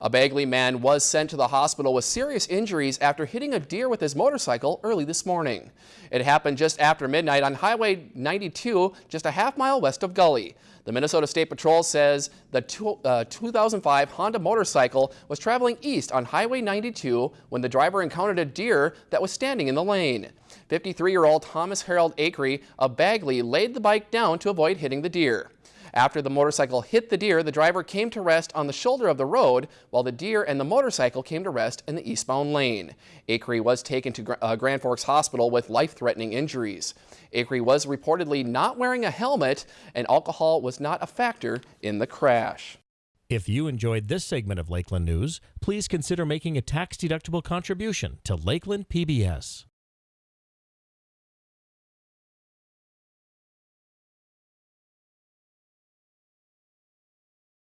A Bagley man was sent to the hospital with serious injuries after hitting a deer with his motorcycle early this morning. It happened just after midnight on Highway 92, just a half mile west of Gully. The Minnesota State Patrol says the two, uh, 2005 Honda motorcycle was traveling east on Highway 92 when the driver encountered a deer that was standing in the lane. 53-year-old Thomas Harold Acree of Bagley laid the bike down to avoid hitting the deer. After the motorcycle hit the deer, the driver came to rest on the shoulder of the road, while the deer and the motorcycle came to rest in the eastbound lane. Acree was taken to uh, Grand Forks Hospital with life-threatening injuries. Acree was reportedly not wearing a helmet, and alcohol was not a factor in the crash. If you enjoyed this segment of Lakeland News, please consider making a tax-deductible contribution to Lakeland PBS.